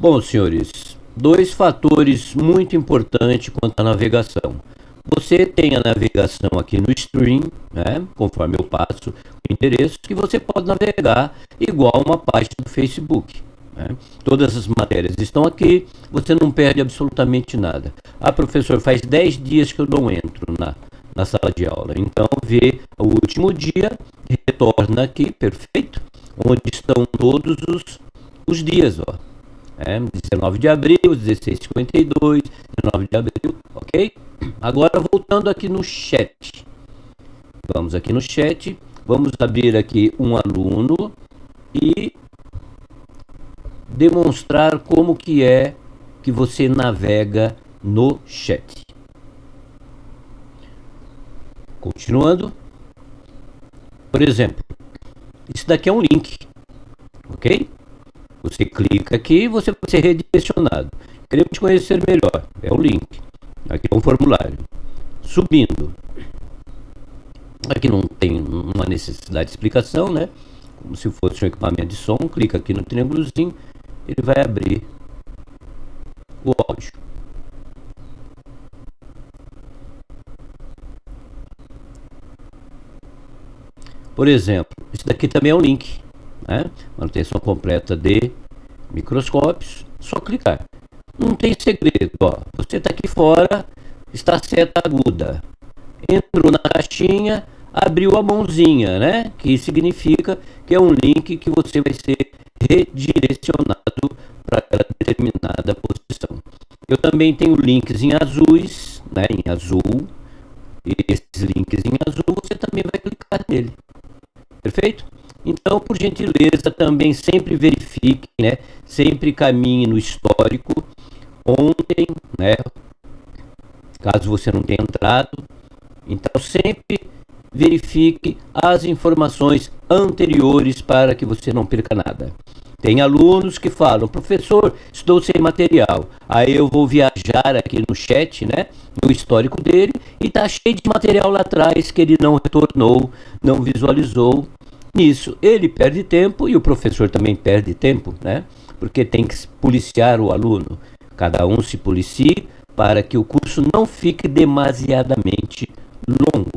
Bom, senhores, dois fatores muito importantes quanto à navegação. Você tem a navegação aqui no stream, né, conforme eu passo o endereço, que você pode navegar igual uma página do Facebook. Né? Todas as matérias estão aqui, você não perde absolutamente nada. Ah, professor, faz 10 dias que eu não entro na, na sala de aula. Então, vê o último dia, retorna aqui, perfeito, onde estão todos os, os dias, ó. É, 19 de abril, 1652, 19 de abril, ok? Agora voltando aqui no chat. Vamos aqui no chat, vamos abrir aqui um aluno e demonstrar como que é que você navega no chat. Continuando. Por exemplo, isso daqui é um link, ok? Você clica aqui e você vai ser redirecionado. Queremos te conhecer melhor, é o link. Aqui é um formulário. Subindo. Aqui não tem uma necessidade de explicação, né? Como se fosse um equipamento de som, clica aqui no triângulozinho ele vai abrir o áudio. Por exemplo, isso daqui também é um link, né? manutenção completa de microscópios, só clicar. Não tem segredo, ó. você está aqui fora, está seta aguda, entrou na caixinha, abriu a mãozinha, né? Que significa que é um link que você vai ser redirecionado para aquela determinada posição. Eu também tenho links em azuis, né, em azul, e esses links em azul você também vai clicar nele. Perfeito? Então, por gentileza, também sempre verifique, né, sempre caminhe no histórico. Ontem, né, caso você não tenha entrado, então sempre verifique as informações anteriores para que você não perca nada. Tem alunos que falam, professor, estou sem material. Aí eu vou viajar aqui no chat, né? No histórico dele, e tá cheio de material lá atrás que ele não retornou, não visualizou. Nisso, ele perde tempo e o professor também perde tempo, né? Porque tem que policiar o aluno. Cada um se policie para que o curso não fique demasiadamente longo.